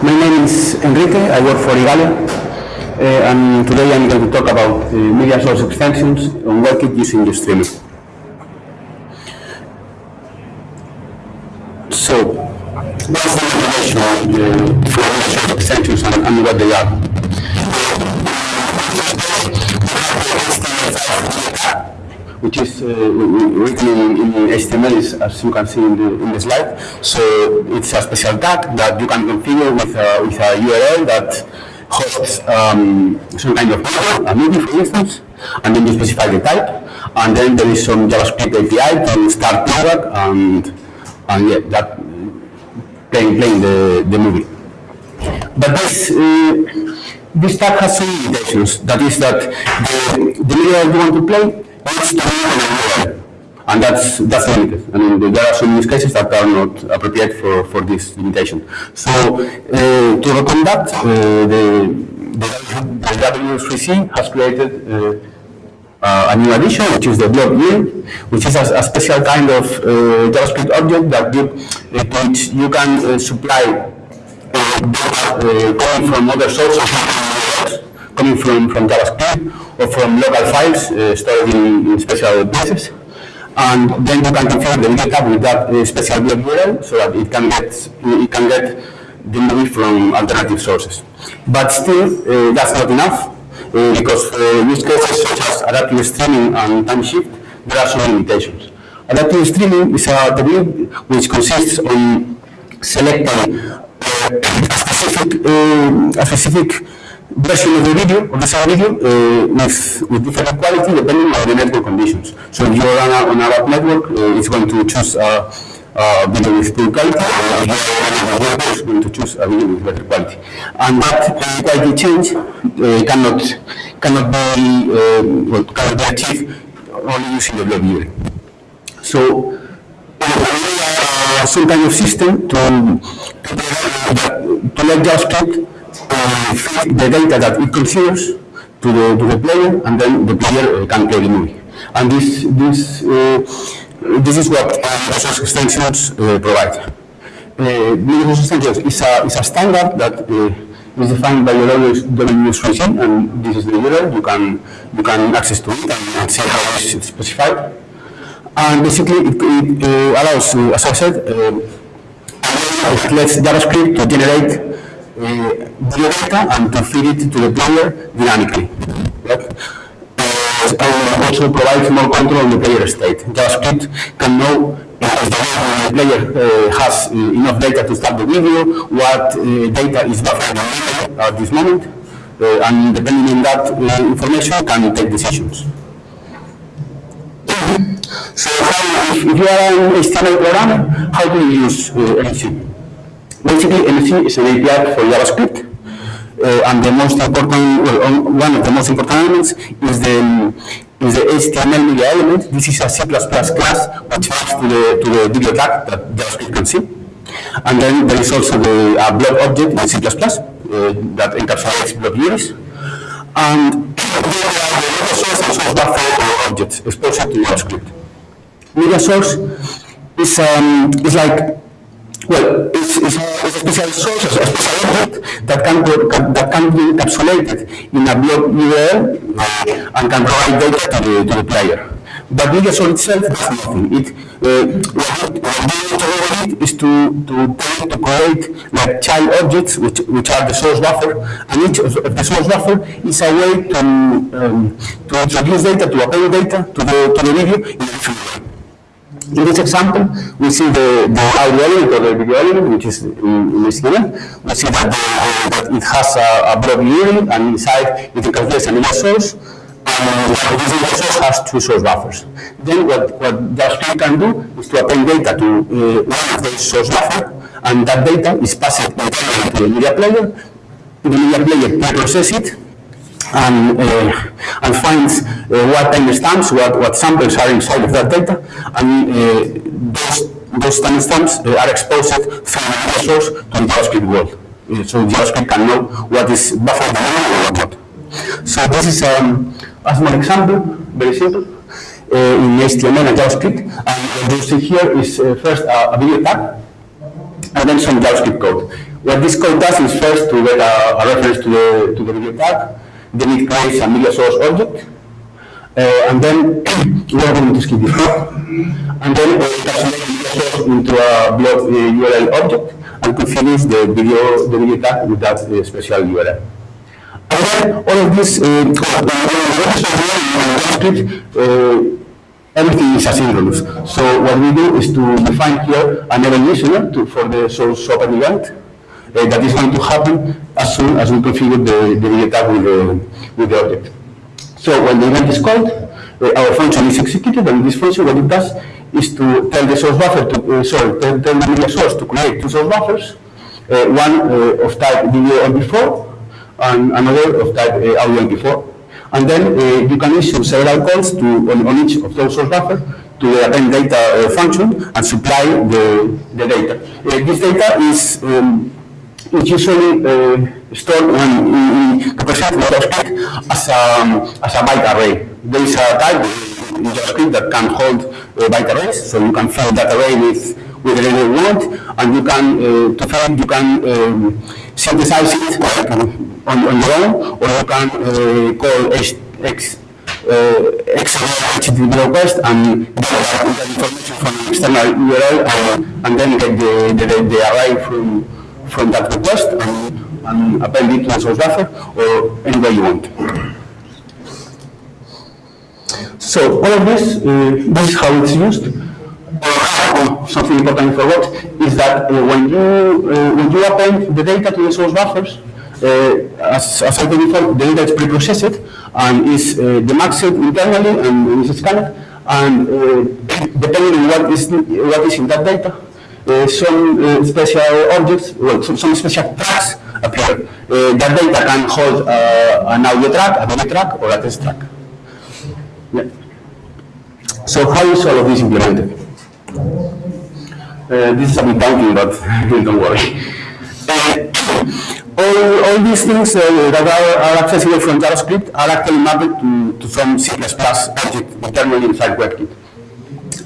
My name is Enrique, I work for Igalia, uh, and today I'm going to talk about uh, media source extensions on WebKit using GStreamer. So, what's the information uh, for media source extensions and, and what they are? Which is uh, written in, in HTML, as you can see in the, in the slide. So it's a special tag that you can configure with a, with a URL that hosts um, some kind of a movie, for instance, and then you specify the type, and then there is some JavaScript API to start playback, and and yeah, that playing playing the, the movie. But this uh, this tag has some limitations. That is that the, the media you want to play And that's, that's limited. I mean, there are some use cases that are not appropriate for, for this limitation. So, uh, to overcome that, uh, the, the, the W3C has created uh, a new addition, which is the blob URL, which is a, a special kind of uh, JavaScript object that you, which you can uh, supply uh, data coming from other sources, coming from, from JavaScript or from local files uh, stored in, in special places. And then you can configure the media tab with that uh, special blob URL so that it can get it can get the movie from alternative sources. But still, uh, that's not enough uh, because for use cases such as adaptive streaming and time shift, there are some limitations. Adaptive streaming is a technique which consists on selecting uh, a specific, uh, a specific version of the video, of the same video, uh, with, with different quality depending on the network conditions. So if you're on a, on a web network, uh, it's going to choose a, a video with poor quality, or if web, it's going to choose a video with better quality. And that uh, quality change uh, cannot, cannot be, well, cannot be achieved only using the blob. So, some kind of system to, to, to let JavaScript feed the data that it considers to the, to the player, and then the player uh, can play the movie. And this, this, uh, this is what uh, resource extensions provide. Resource extensions is a, is a standard that is defined by your WS and this is the URL. You can, you can access to it and, and see how it is specified. And basically, it, it uh, allows, uh, as I said, uh, it lets JavaScript to generate uh, data and to feed it to the player dynamically. Right? Uh, and also provides more control on the player state. JavaScript can know uh, if the player uh, has enough data to start the video, what uh, data is buffered at this moment, uh, and depending on that information, can take decisions. So if, you are an HTML programmer, how do you use uh? Basically, MSE is an API for JavaScript, uh, and the most important, well, one of the most important elements is the is the HTML media element. This is a C++ class which maps to the to the video tag that JavaScript can see. And then there is also the uh, blob object in C++ uh, that encapsulates blob URLs. And there are the media source and source buffer objects exposed to JavaScript. Media source is um, is like well, it's, it's, a, it's a special source, a special object that can, that can be encapsulated in a blob URL uh, and can provide data to the, to the player. But media source itself does nothing. It, uh, what it is to, to, to create like child objects, which, which are the source buffer, and each of the source buffer is a way to, um, to introduce data, to append data to the, to the video in a different way. In this example, we see the, the audio element or the video element, which is in, in HTML. We see that, the, that it has a, a blob URL, and inside it contains an image source, and this image source has two source buffers. Then what, what JavaScript can do is to append data to uh, one of those source buffers, and that data is passed internally to the media player. The media player processes it, and, uh, and finds uh, what timestamps, what, what samples are inside of that data, and uh, those, those timestamps are exposed from the source to the JavaScript world. So JavaScript can know what is buffered or what not. So this is um, a small example, very simple, uh, in HTML and JavaScript. And what you see here is uh, first a, a video tag, and then some JavaScript code. What this code does is first to get a, a reference to the, to the video tag, then it creates a media source object, uh, and then we are going to skip this part, and then uh, encapsulate the media source into a blob uh, URL object, and configure the video, the video tag with that uh, special URL. And then all of this, uh, uh, everything is asynchronous. So what we do is to define here an event listener to, for the source open event uh, that is going to happen as soon as we configure the, the video tag with the, with the object. So when the event is called, uh, our function is executed, and this function, what it does is to tell the source buffer to, uh, sorry, tell, tell the media source to create two source buffers, uh, one uh, of type video MP4 and another of type uh, audio MP4. And then uh, you can issue several calls to, on, on each of those source buffer to the append data uh, function and supply the, the data. Uh, this data is um, it's usually uh, stored in, in JavaScript as a, as a byte array. There is a type in JavaScript that can hold uh, byte arrays, so you can fill that array with with data you want, and you can uh, to fill it you can um, synthesize it on, on your own, or you can uh, call H, X uh, HTTP request and get information from an external URL and, and then get the, the, the array from from that request and, and append it to the source buffer or any way you want. So all of this, uh, this is how it's used. Uh, something important I forgot is that uh, when you uh, when you append the data to the source buffers, uh, as, as I said before, the data is pre-processed and is uh, demuxed internally and is scanned, and uh, depending on what is what is in that data, some uh, special objects, well, some, some special tracks appear. Uh, that data can hold uh, an audio track, a video track, or a text track. Yeah. So how is all of this implemented? Uh, this is a bit daunting, but don't worry. Uh, all, all these things uh, that are, are accessible from JavaScript are actually mapped to, to some C++ object internally inside WebKit.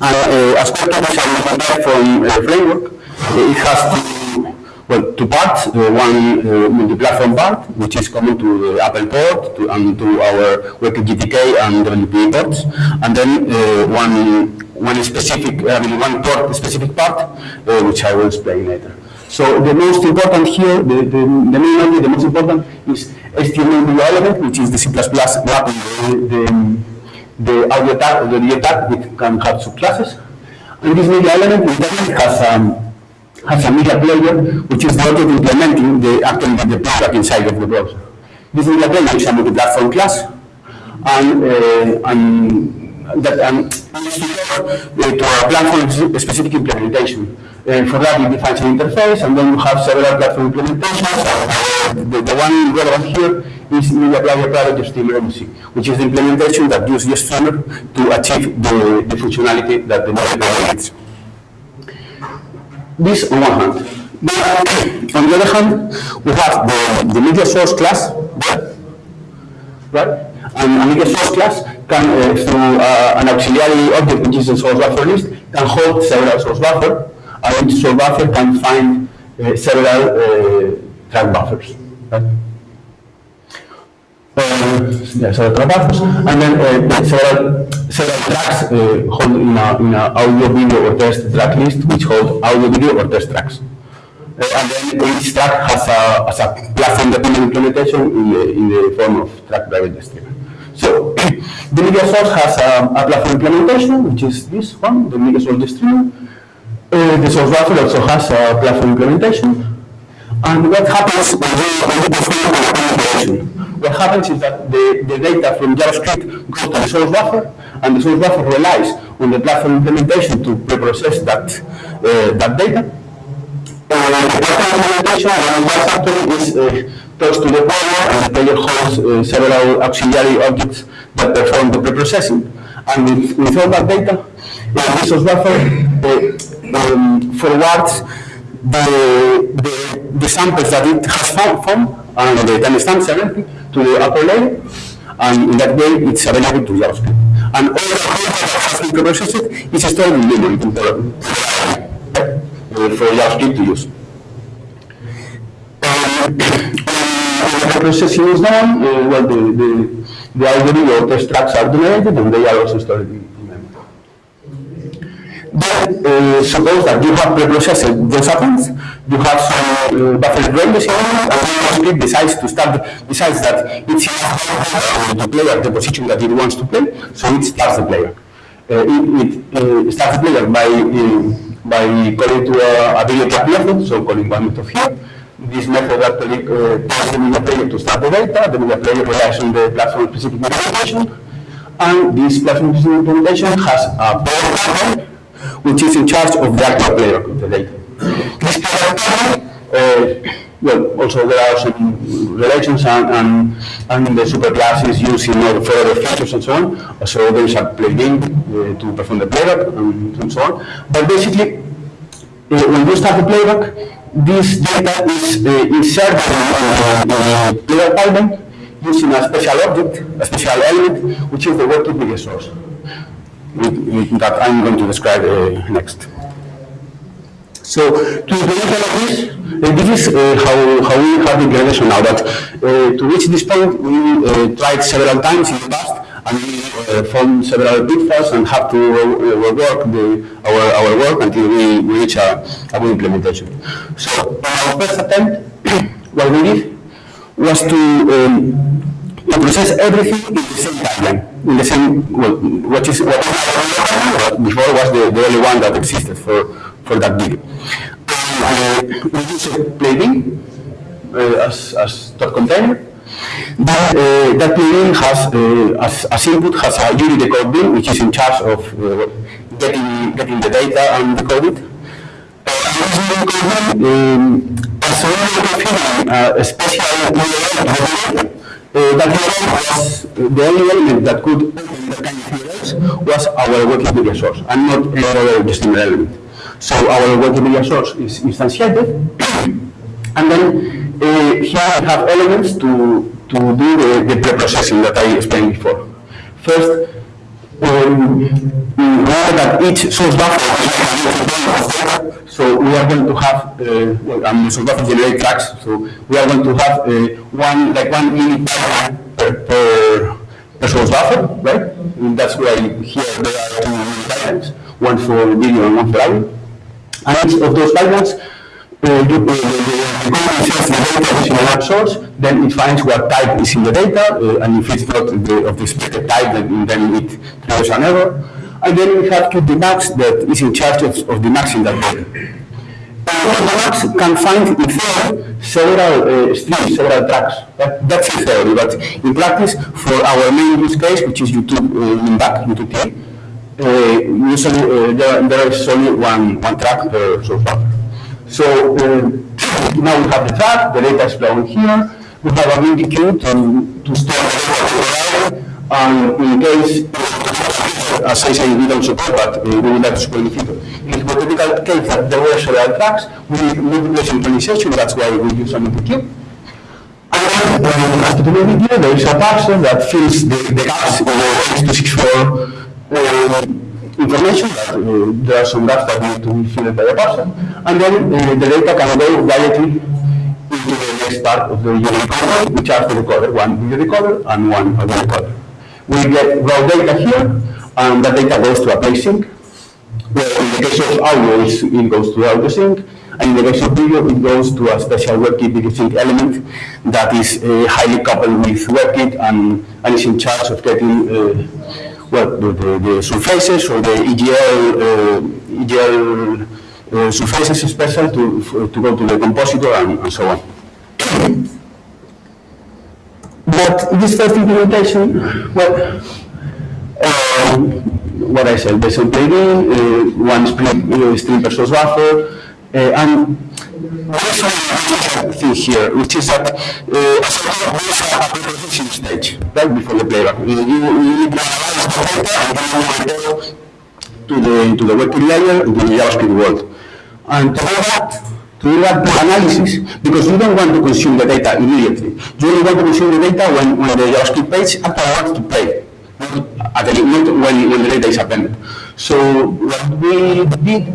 And uh, as WebKit is a from uh, framework, uh, it has two, well, two parts. Uh, one uh, multi-platform part, which is common to the Apple port to, and to our WebKit GTK and WPE ports, and then uh, one one specific, I mean, one port specific part, uh, which I will explain later. So the most important here, the, the, the main object, the most important is HTML element, which is the C++ wrapping the, the, the audio tag or the video tag, which can have subclasses. And this media element has um, has a media player, which is object implementing the actually the product inside of the browser. This media player is a multi-platform class, and uh, and that um, to a platform specific implementation. Uh, for that, it defines an interface, and then you have several platform implementations. Uh, the, the one relevant here is Media Private Streamer MC, which is the implementation that uses the streamer to achieve the, the functionality that the Player needs. This on one hand. But on the other hand, we have the, the media source class, right? And a media source class can, uh, through uh, an auxiliary object, which is a source buffer list, can hold several source buffer, and each source buffer can find uh, several uh, track buffers. Right? Yeah, several and then uh, several several tracks uh, hold in a in a audio, video, or text track list, which hold audio, video, or text tracks. Uh, and then each track has a, has a platform-dependent implementation in the, in the form of track private streamer. So the media source has a, a, platform implementation, which is this one, the media source streamer. Uh, the source buffer also has a platform implementation. And what happens when we perform an implementation? What happens is that the, the data from JavaScript goes to the source buffer, and the source buffer relies on the platform implementation to pre-process that, uh, that data. Uh, the platform implementation, and what happens is uh, talks to the player, and the player holds uh, several auxiliary objects that perform the pre-processing. And with, with all that data, uh, the source buffer uh, um, forwards the, the, the samples that it has found from, and the and everything, to the upper layer, and in that way it's available to JavaScript. And all the code that has been pre-processed is stored in memory uh, for JavaScript to use. when the processing is done, uh, well, the, the, the audio or test tracks are generated and they are also stored in. Then, uh, suppose that you have preprocessed those atoms, you have some uh, buffer ranges in it, and JavaScript decides to start, decides that it's enough to play at the position that it wants to play, so it starts the player. Uh, it, it uh, starts the player by, uh, by calling to a, a video track method, so calling one method here. This method actually uh, tells the media player to start the data, the media player relies on the platform-specific implementation, and this platform-specific implementation has a player which is in charge of the actual player of the data. This player, uh, well, also there are some relations and, and, and the superclasses used in order for other features and so on. So there is a plugin uh, to perform the playback and, and so on. But basically, uh, when you start the playback, this data is uh, inserted in the playback pipeline using a special object, a special element, which is the working media source that I'm going to describe uh, next. So to implement all of this, uh, this is uh, how, how we have the implementation now, but uh, to reach this point, we uh, tried several times in the past, and we uh, found several pitfalls and have to rework the, our, our work until we, we reach a, a good implementation. So our first attempt, what we did was to um, to process everything in the same timeline, in the same, well, what is, what before was the, the only one that existed for, for that video. And, uh, we use a plugin uh, as, as dot container. That, uh, that plugin has, uh, as, as input, has a uridecodebin, which is in charge of uh, getting, getting the data and decode it. Um, as as configuring uh, a special uh, that was the only element that could open that kind of was our WebKit media source and not any other HTML element. So our WebKit media source is instantiated, and then uh, here I have elements to, to do the, the pre-processing that I explained before. First, um, remember that each source buffer so we are going to have, uh, well, um, source buffer generate tracks, so we are going to have uh, one, like one mini per, per, per source buffer, right? And that's why here there are two pipelines, one for video and one for audio. And each of those pipelines, uh, you, uh, the, the, the the data in source, then it finds what type is in the data, uh, and if it's not the, of the expected type, then, then it throws an error. And then we have to the max that is in charge of, of the maxing that data. The max can find in several uh, streams, several tracks. That, that's in theory, but in practice, for our main use case, which is YouTube uh, in back, YouTube uh, usually uh, there, there is only one, one track per source. So uh, now we have the track, the data is flowing here, we have a multiqueue to, to store the and in case, as I say, we don't support, but uh, we would like to support in the future. In the hypothetical case that there were several tracks, we need multiple synchronization, that's why we use a multiqueue. And uh, after the queue, there is a parser that fills the, the gaps in the X264 uh, information, that uh, there are some gaps that need to be filled by a person. and then uh, the data can go directly into the next part of the unit recorder, which are the recorder, one video recorder and one audio recorder. We get raw data here, and that data goes to a playsink, in the case of audio, it goes to audio sink, and in the case of video, it goes to a special WebKit video sink element that is uh, highly coupled with WebKit and, and is in charge of getting, uh, well, the, the, the surfaces or the EGL, uh, EGL uh, surfaces special to, f- to go to the compositor and, and so on. But this first implementation, well, um, what I said, there's a plugin, uh, one stream, uh, stream per source buffer, uh, and thing here, which is that uh, there's a preparation stage, right before the playback. You, you, to analyze the data and to the, to the WebKit layer, into the JavaScript world. And to do that, to do that analysis, because you don't want to consume the data immediately. You only want to consume the data when, when the JavaScript page wants to play. At the not when, when the data is appended. So what we did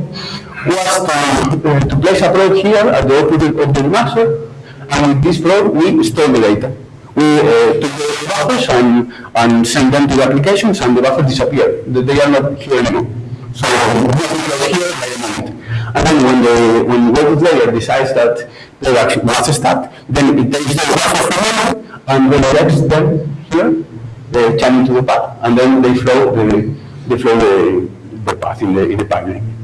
was uh, to place a probe here at the output of the master, And with this flow, we store the data. We uh, took the buffers and, and send them to the applications, and the buffers disappear. They are not here anymore. So here the moment. And then when the when the layer decides that the wants to start, then it takes the buffer from memory and redirects them here, they channel to the path, and then they flow the they flow the, the path in the in the pipeline.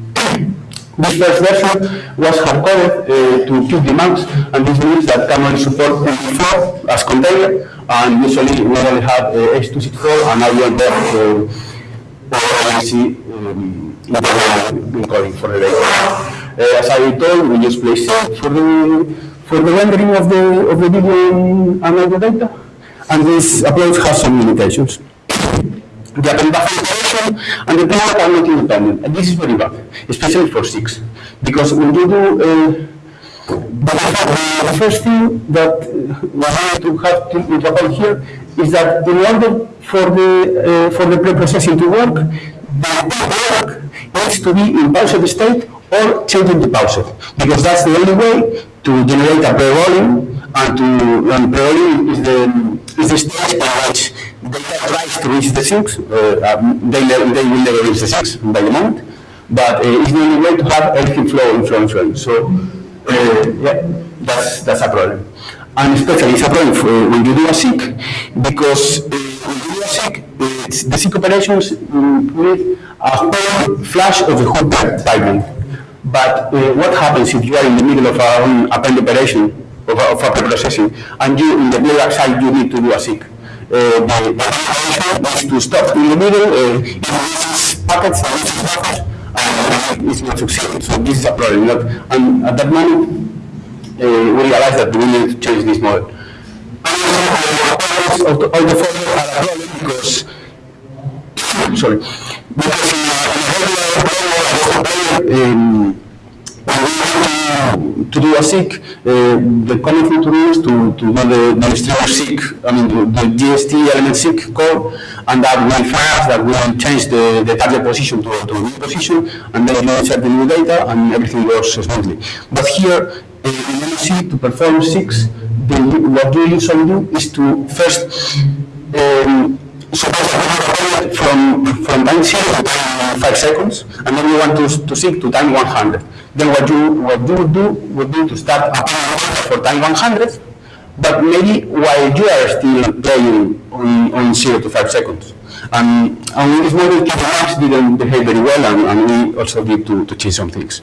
This first version was hard-coded uh, to keep demands, and this means that only support MP4 as container, and usually we only have uh, H264 and ION depth uh, or um, encoding for the data. Uh, as I told, we use playsink for the for the rendering of the of the video and audio data, and this approach has some limitations. The append and the playback are not independent, and this is very bad, especially for six, because when you do uh, but the first thing that uh, to have to happen here is that in order for the uh, for the pre-processing to work, the work needs to be in paused state or changing to paused, because that's the only way to generate a pre-rolling and to and is the is the stage by which data tries to reach the sinks. Uh, um, they, they will never reach the sinks by the moment, but uh, it's the only way to have everything flow in flow in. So uh, yeah, that's that's a problem. And especially it's a problem for, uh, when you do a SIG, because uh, when you do a uh, it's- the SIG operations mm, need a whole flash of the whole pipe- pipeline. But uh, what happens if you are in the middle of a, um, append operation, of preprocessing, and you, in the playback side, you need to do a SIG? Uh, the, is to stop in the middle, uh, packets, and it's not succeeding. So this is a problem. Not, and at that moment, uh, we realized that we need to change this model. All the all the are a problem because, sorry, because in a regular, um, to do a SIG, uh, the common thing to do is to, to do the, the SIG, I mean, the, the GST element SIG code, and that will fast, that will change the, the target position to, to a new position, and then you insert the new data, and everything goes smoothly. But here, uh, in MSE, to perform SIGs, what you usually do is to first um, suppose have a from, from time zero to time five seconds, and then you want to, to seek to time 100. Then what you, what you would do would be to start applying for time 100, but maybe while you are still playing on, on zero to five seconds. And, and this model, qtdemux didn't behave very well, and, and we also need to, to change some things.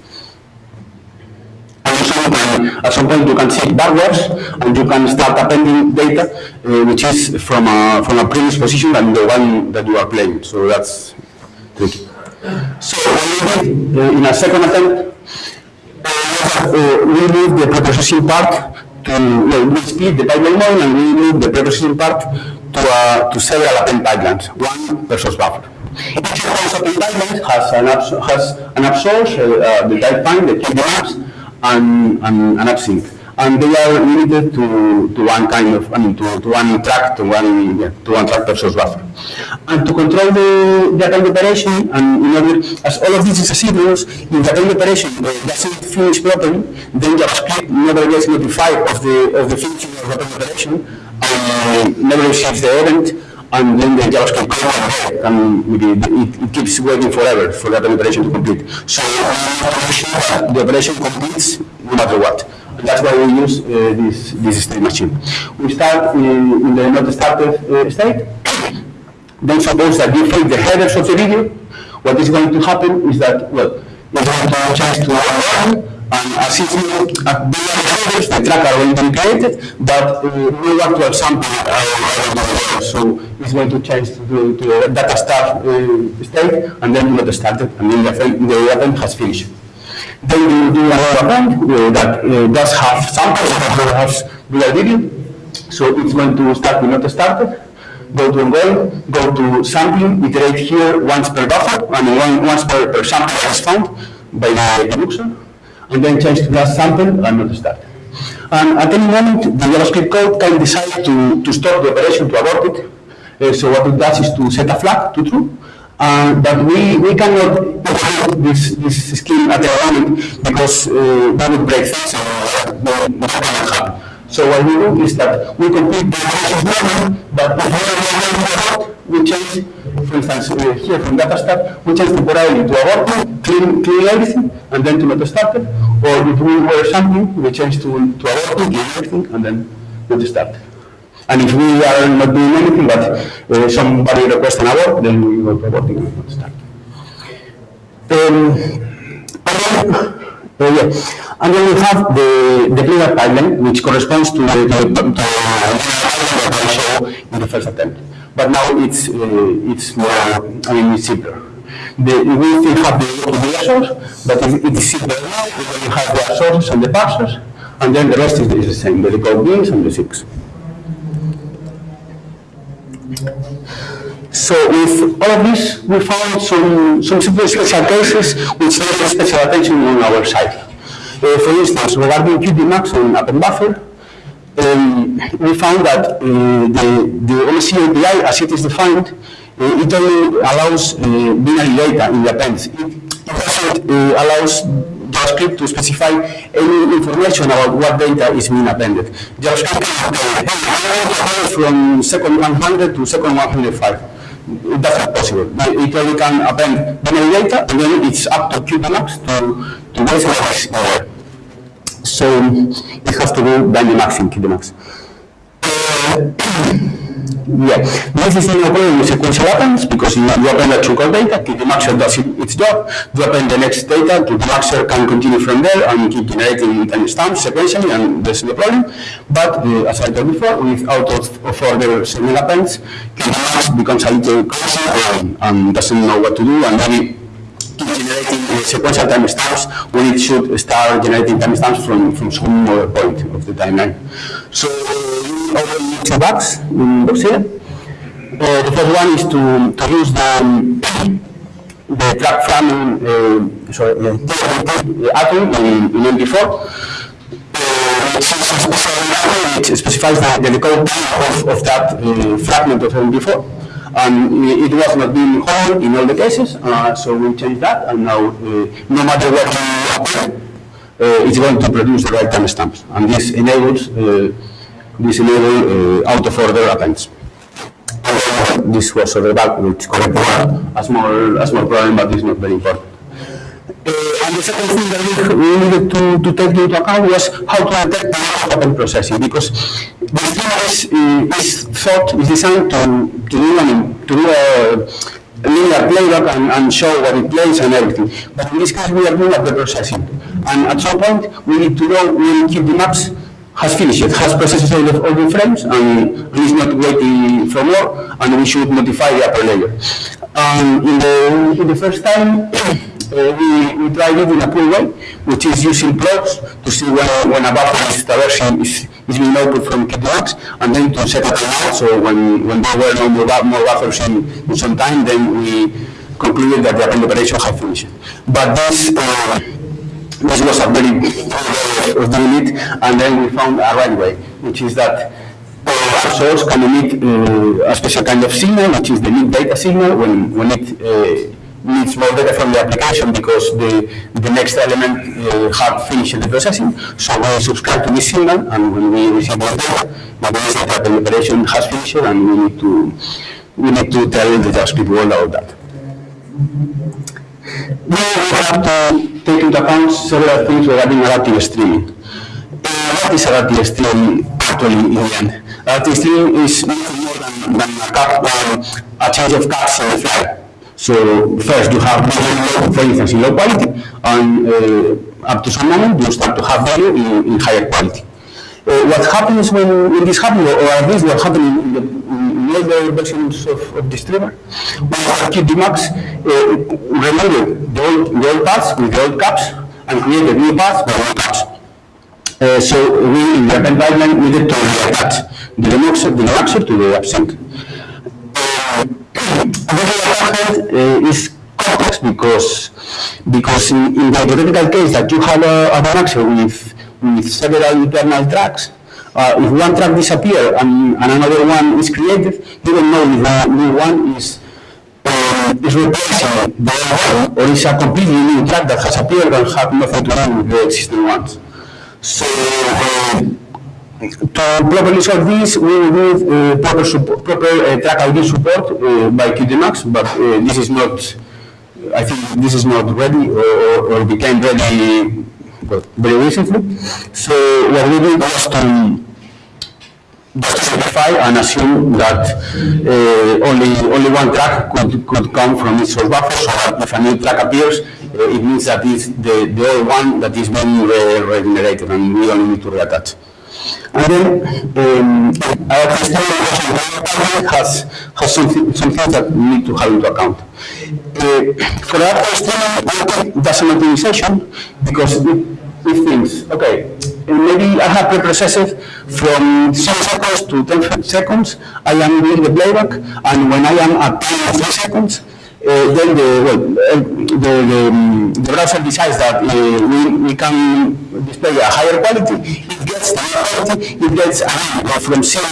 You at some point, you can see backwards, and you can start appending data, uh, which is from a, from a previous position than the one that you are playing. So that's tricky. So uh, in a second attempt, uh, we moved the preprocessing part to, well, we split the pipeline model, and we moved the preprocessing part to, uh, to several append pipelines, one versus buffer. Each those pipelines has an app, has an app source, uh, the type find, the key maps, and, and an appsink. And they are limited to, to one kind of, I mean, to, to one track, to one, yeah, to one track source buffer. And to control the, the operation, and in order, as all of this is asynchronous, if the append operation uh, doesn't finish properly, then JavaScript never gets notified of the, of the finishing of the operation, and never receives the event, and then the JavaScript code and it, it keeps waiting forever for that operation to complete. So uh, the operation completes no matter what. That's why we use uh, this this state machine. We start in, in the not started uh, state. Then suppose that you take the headers of the video. What is going to happen is that well, you're going to change to one and as if you at the headers, the track are to be created, but uh, no actual sample uh, so it's going to change to, to data start uh, state and then not started and then the, the event has finished. Then you do another append uh, that uh, does have samples that has video. So it's going to start with not started, go to ongoing, go to sampling, iterate here once per buffer, and one, once per, per sample is found by the user, and then change to last sample and not started. And at any moment, the JavaScript code can decide to, to stop the operation, to abort it. Uh, so what it does is to set a flag to true, uh, but we, we cannot implement this, this scheme at the moment because uh, that would break things uh, happen. So what we do is that we complete the process normal, but before we change, for instance, uh, here from data start, we change temporarily to abort, clean, clean everything, and then to not start it. Or if we were something, we change to, to abort, clean everything, and then not start. And if we are not doing anything, but uh, somebody requests an abort, then we to aborting and not start. Um, uh, yeah. And then we have the, the cleanup pipeline, which corresponds to the, show in the first attempt. But now it's, uh, it's more, I mean, it's simpler. The, we still have the, the source, but it, it is simpler now because you have the sources and the parsers, and then the rest is, is the same, the decode beans and the six. So with all of this, we found some, some special cases which need special attention on our side. Uh, for instance, regarding qtdemux and Append Buffer, um, we found that uh, the, the MSE API, as it is defined, uh, it only allows uh, binary data in the appends. It, doesn't uh, allows JavaScript to specify any information about what data is being appended. JavaScript can from second 100 to second 105 that's not possible. It only can append binary data, and then it's up to qtdemux to, to raise uh, So it has to do in qtdemux. Uh, yeah, this is no problem with sequential appends because you, you append a chunk of data, QTMaxer does it, its job, you append the next data, QTMaxer can continue from there and keep generating timestamps sequentially and there's no problem. But uh, as I told before, with out of, of order segment appends, becomes a little crazy and, and doesn't know what to do and then it keeps generating uh, sequential timestamps when it should start generating timestamps from, from some other point of the timeline. So uh, two bugs in Dossier. Uh, the first one is to, to use the, the track from uh, sorry, uh, atom in, in MP4. Uh, specifies the, the decode of, of that uh, fragment of MP4 and it was not being whole in all the cases, uh, so we changed that, and now uh, no matter what you apply, uh, it's going to produce the right timestamps, and this enables this enable uh, out of order appends. This was a bug which corrected a small a small problem, but it's not very important. Uh, and the second thing that we, needed to, to take into account was how to detect the append processing, because the schema is, uh, is thought, is designed to, to do, an, to do a linear playback and, and, show what it plays and everything. But in this case, we are doing the processing. And at some point, we need to know we need to keep the qtdemux has finished, has processed all the, all the frames and is not waiting for more, and we should modify the upper layer. Um, in, the, in the first time, uh, we, we tried it in a cool way, which is using plots to see when, when a buffer is traversing is, is being output from qtdemux, and then to set a timeout, so when, when there were no more, more buffers in, in some time, then we concluded that the operation had finished. But this, uh, this was a very of doing it, and then we found a right way, which is that our source can emit uh, a special kind of signal, which is the need data signal, when, when it uh, needs more data from the application because the, the next element uh, had finished the processing. So we subscribe to this signal, and when we receive more data, that means that the operation has finished, and we need to we need to tell the JavaScript world about that. We have to take into account several things regarding adaptive streaming. Uh, what is adaptive streaming actually in the end? Adaptive streaming is nothing more than, than a, cap, um, a change of caps in the file. So first you have value, for instance, in low quality, and uh, up to some moment you start to have value in, in higher quality. Uh, what happens when, when this happens, or at least what happened in, the, older versions of, of the streamer, when you have qtdemux, uh, remember the old, the old paths with the old caps, and created new paths with new caps. Uh, so we, in the pipeline, needed to reattach the demuxer, the demuxer to the absent. Uh, is complex because because in, in, the hypothetical case that you have a, a with with several internal tracks, uh, if one track disappears and, and, another one is created, you don't know if the new one is uh, is other one or is a completely new track that has appeared and have nothing to do with the existing ones. So uh, to properly solve this, we will need uh, proper, support, proper uh, track ID support uh, by qtdemux, but uh, this is not, I think this is not ready or, or became ready very recently. So what we did was to simplify and assume that uh, only only one track could, could come from each source buffer, so if a new track appears, uh, it means that it's the, the old one that is being re regenerated, and we only need to reattach. And then um, our testing has, has some, some things that we need to have into account. Uh, for our testing, that's an optimization because thinks, okay, maybe I have preprocessed from 7 seconds to 10 seconds, I am doing the playback, and when I am at 3 seconds, uh, then the, well, uh, the, the, um, the, browser decides that uh, we, we can display a higher quality, it gets the quality, it gets uh, from 0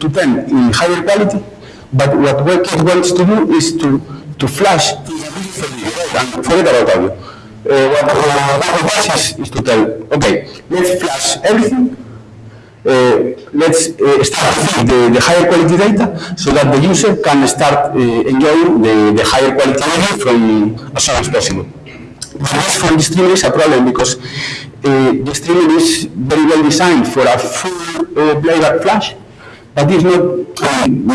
to 10 in higher quality, but what WebKit wants to do is to, to flash and forget about audio. Uh, what Google does is, is to tell, okay, let's flash everything, uh, let's uh, start the, the, higher quality data so that the user can start uh, enjoying the, the, higher quality data from as soon as possible. But this from the streamer is a problem because uh, the streamer is very well designed for a full uh, playback flash, but it's not um,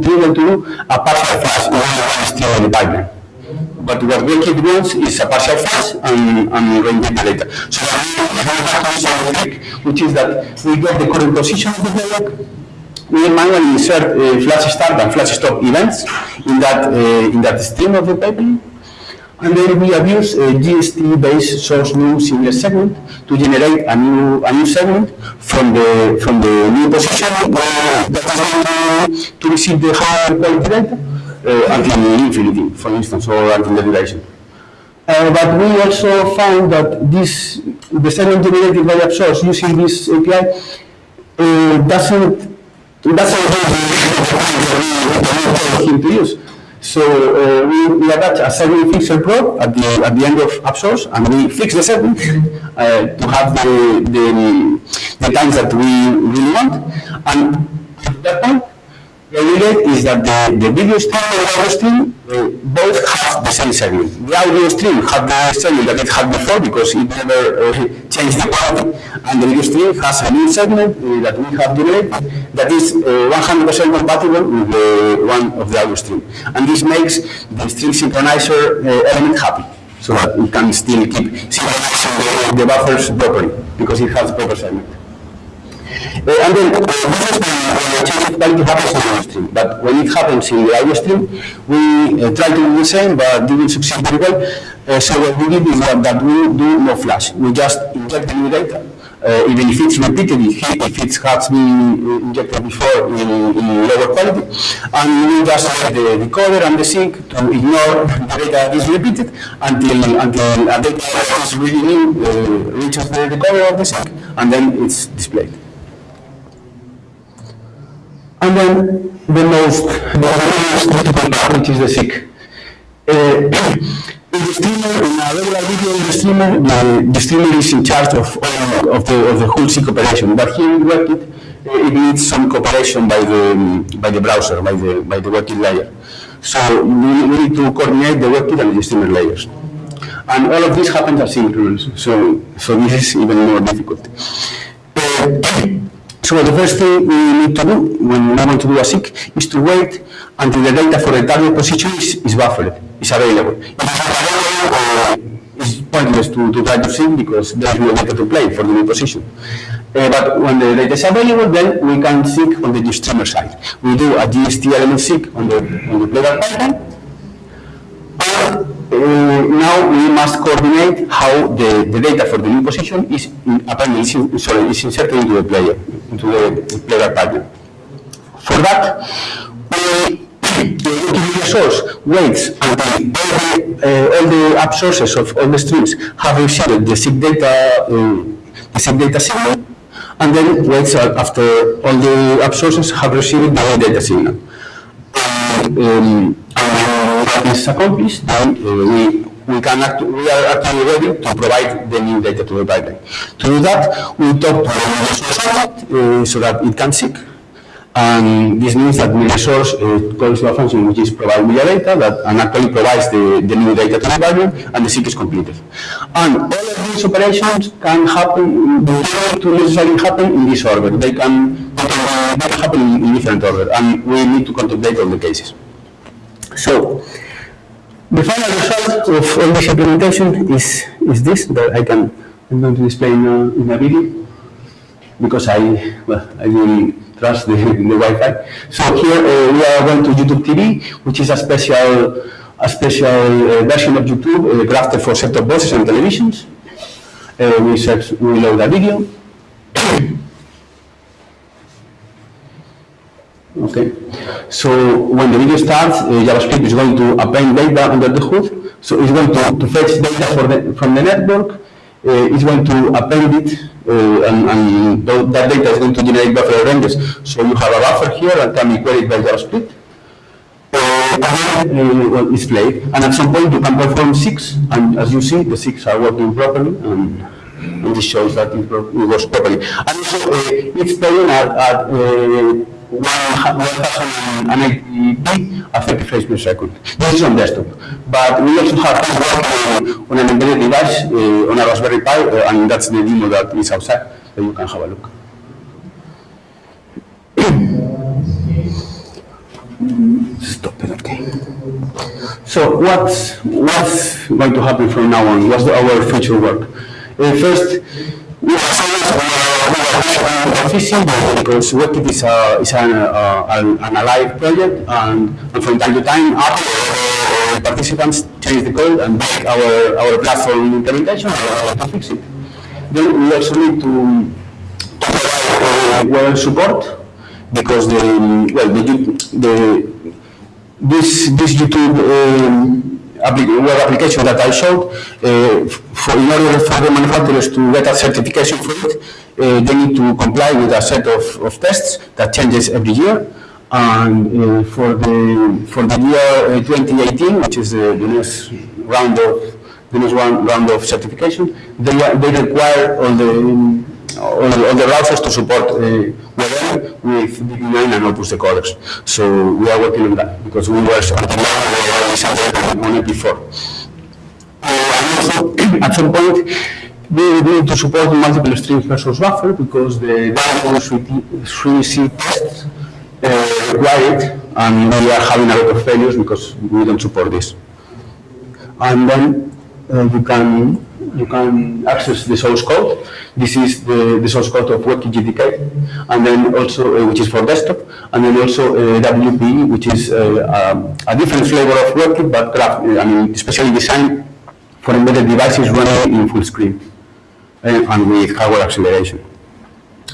able to do a partial flash when still in the pipeline but what WebKit wants is a partial flash and, and the data. So which is that we get the current position of the playback, we manually insert uh, flash start and flash stop events in that uh, in that stream of the pipeline. And then we abuse a GST-based source new single segment to generate a new a new segment from the from the new position uh, to receive the higher quality data uh, until infinity, for instance, or until the. Uh, but we also found that this, the segment generated by app source using this API uh, doesn't doesn't him to use. So uh, we, we attach a segment fixer probe at the at the end of app source, and we fix the segment uh, to have the, the the times that we really want. And at that point, idea is that the, the video stream and the audio stream uh, both have the same segment. The audio stream had the segment that it had before because it never uh, changed the quality, and the video stream has a new segment uh, that we have generated that is 100% uh, compatible with the one of the audio stream. And this makes the stream synchronizer uh, element happy so that it can still keep synchronizing the, the buffers properly because it has proper segment. Uh, and then uh, this is the change of quality happens the stream. But when it happens in the audio stream, we uh, try to do the same, but didn't succeed very well. Uh, so what we did is that, that we do no flash. We just inject the new data. Uh, even if it's repeated, if it has been injected before in, in lower quality, and we just set the decoder and the sink to ignore the data that is repeated until until a data that is really new uh, reaches the decoder of the sink, and then it's displayed. And then the most, which is the seek. Uh, in the streamer, in a regular video in the streamer, the, the streamer is in charge of, of, the, of the whole seek operation. But here in WebKit, uh, it needs some cooperation by the, by the browser, by the, by the WebKit layer. So we, we need to coordinate the WebKit and the streamer layers. And all of this happens asynchronously, so, so this is even more difficult. Uh, so the first thing we need to do when we want to do a seek is to wait until the data for the target position is, is buffered, is available. uh, it's pointless to, to try to seek because there is no data to play for the new position. Uh, but when the data is available, then we can seek on the streamer side. We do a GST element seek on the, on the playback pipeline, uh, now we must coordinate how the, the data for the new position is apparently is, in, sorry, is inserted into the player, into the player pipeline. For that, we, the WebKit media source waits until all the, uh, all the app sources of all the streams have received the seek data, uh, the seek data signal, and then waits after all the app sources have received the data signal. And, um, and is accomplished, then uh, we we can act, we are actually ready to provide the new data to the pipeline. To do that, we talk to the uh, so that it can seek and this means that the resource uh, calls to a function which is provide media data that and actually provides the, the new data to the environment and the seek is completed. And all of these operations can happen, they don't necessarily happen in this order. They can, they can happen in, in different order and we need to contemplate all the cases. So, the final result of all this implementation is, is this that I can, I'm going to display in a, in a video because I, well, I really trust the, the Wi-Fi. So here uh, we are going to YouTube TV, which is a special, a special uh, version of YouTube uh, crafted for set-top boxes and televisions. Uh, we, search, we load a video. Okay, so when the video starts, uh, JavaScript is going to append data under the hood. So it's going to, to fetch data the, from the network. Uh, it's going to append it, uh, and, and that data is going to generate buffer ranges. So you have a buffer here that can be queried by JavaScript. Uh, uh it's played, and at some point you can perform seeks, and as you see, the seeks are working properly. And, and this shows that it works properly. And also, uh, each playing are, are uh, 180p of 30 frames per second. This is on desktop, but we also have to work on an embedded device uh, on a Raspberry Pi, uh, and that's the demo that is outside, so you can have a look. Stop it, okay. So what's, what's going to happen from now on? What's the, our future work? Uh, first, we efficient because WebKit is, a, is an, uh, an, alive project and, and, from time to time our participants change the code and make our, our platform implementation to fix it. Then we also need to, provide uh, support because the well the, the this this YouTube um, web application that I showed, uh, for, in order for the manufacturers to get a certification for it, uh, they need to comply with a set of, of tests that changes every year. And uh, for the for the year 2018, which is the, the next round of the next one round of certification, they they require all the all, all the browsers to support uh, WebM with VP9 and Opus decoders. So we are working on that because we were on it before. Uh, also, at some point, we need to support multiple streams source buffer because the Diamond 3C tests uh, require it, and we are having a lot of failures because we don't support this. And then uh, you can you can access the source code. This is the, the source code of WebKit GTK, and then also, uh, which is for desktop, and then also uh, WPE, which is uh, um, a different flavor of WebKit, but craft, I mean, especially designed for embedded devices running in full screen uh, and with hardware acceleration.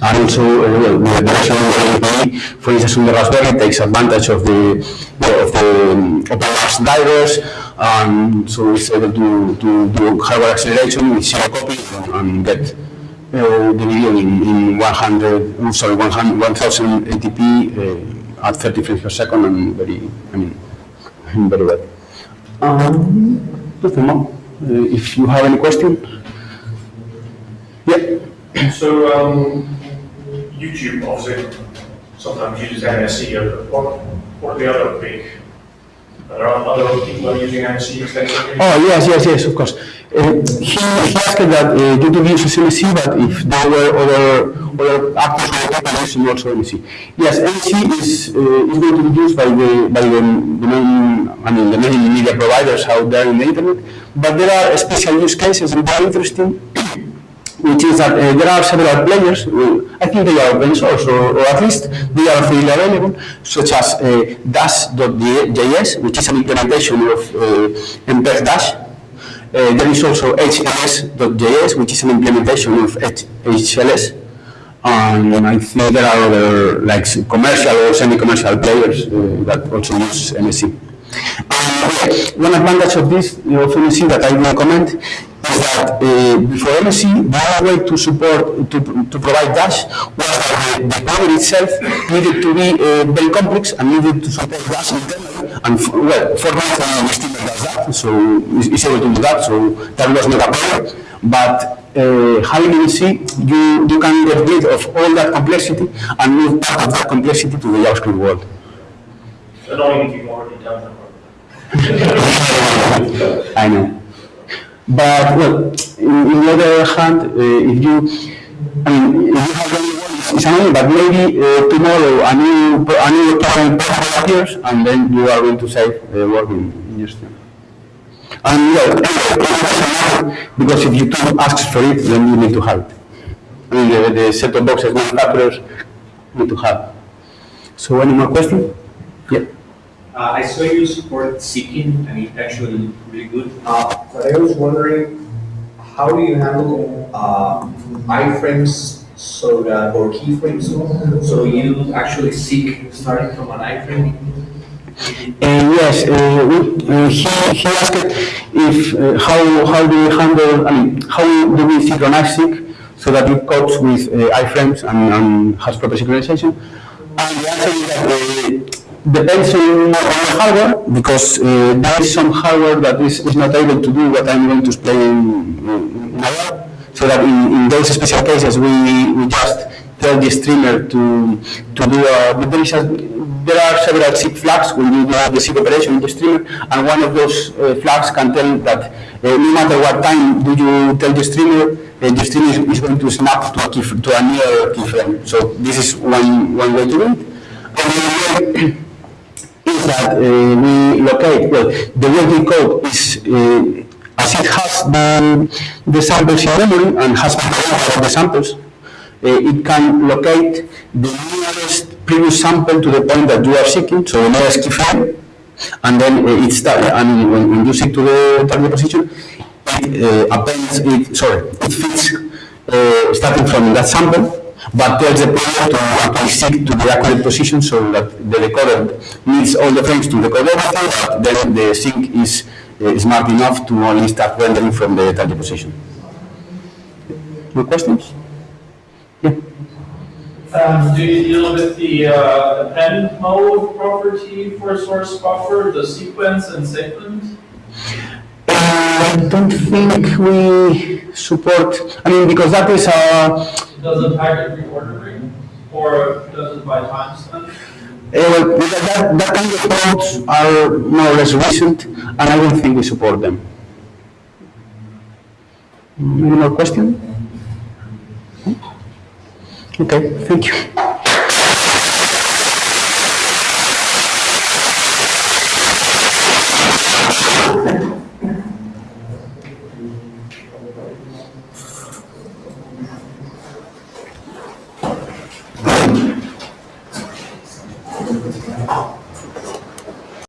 And also, uh, the version of WPE, for instance, on the Raspberry takes advantage of the of the um, drivers, and so it's able to, to do hardware acceleration with zero copies and get uh, the video in, in 100, sorry, 100, 1080p uh, at 30 frames per second and very, I mean, very well. Um, nothing more. If you have any question. Yeah. So um, YouTube obviously sometimes uses MSE. What, what are the other big there are other people using MSE extensively? Oh, yes, yes, yes, of course. Uh, he, asked that uh, YouTube uses MSE, but if there were other, other actors who were using also MSE. Yes, MSE is, uh, is going to be used by the, by the, the main, I mean, the main media providers out there in the internet, but there are special use cases and they are interesting which is that uh, there are several players, I think they are open source, or, or, at least they are freely available, such as uh, Dash.js, which is an implementation of uh, MPEG Dash. Uh, there is also HLS.js, which is an implementation of HLS. And I think there are other like commercial or semi-commercial players uh, that also use MSE. And one advantage of this of see that I will comment that uh, before the only way to support, to, to provide Dash was that the, the itself needed to be uh, very complex and needed to support Dash internally, And, f- well, Fortnite uh, streamer does that, so it's is able to do that, so that was not a problem. But uh, having MSE, you, you can get rid of all that complexity and move part of that complexity to the JavaScript world. Annoying if you've already done that. I know. But, well, in, in the other hand, uh, if you, I mean, if you have the work, it's annoying, but maybe uh, tomorrow a new, a new problem appears, and then you are going to save uh, work in, in your stream. And, well, because if you don't ask for it, then you need to have it. I mean, the, the set of boxes manufacturers need to have. So any more questions? Yeah. Uh, I saw you support seeking, and it's actually really good. Uh, But I was wondering, how do you handle uh, iframes so that, or keyframes? So you actually seek starting from an iframe? Uh, Yes, uh, we- uh, he he asked if, uh, how how do we handle, I mean, how do we synchronize sync so that it copes with uh, iframes and and has proper synchronization? And the answer is that uh, depends on the hardware, because uh, there is some hardware that is is not able to do what I'm going to explain in in a. So that in in those special cases, we we just tell the streamer to to do a, but there is a, there are several zip flags when you do the zip operation in the streamer, and one of those uh, flags can tell that uh, no matter what time do you tell the streamer, uh, the streamer is, is going to snap to a key, to a near keyframe. So this is one one way to do it. Is that uh, we locate, well, the way we code is, uh, as it has the, the samples in memory and has the samples, uh, it can locate the nearest previous sample to the point that you are seeking, so the nearest keyframe, and then uh, it's that, and when, when you seek to the target position, it uh, appends, it, sorry, it fits uh, starting from that sample, but tells the player to actually seek to the accurate position so that the decoder needs all the frames to decode everything, but then the sync is uh, smart enough to only start rendering from the target position. More questions? Yeah. Um, do you deal with the, uh, append mode property for source buffer, the sequence and segment? I don't think we support, I mean, because that is a, Does it packet reordering, or does it by timestamp? Eh, well, that, that- that kind of codes are more or less recent, and I don't think we support them. Any more questions? Okay, thank you.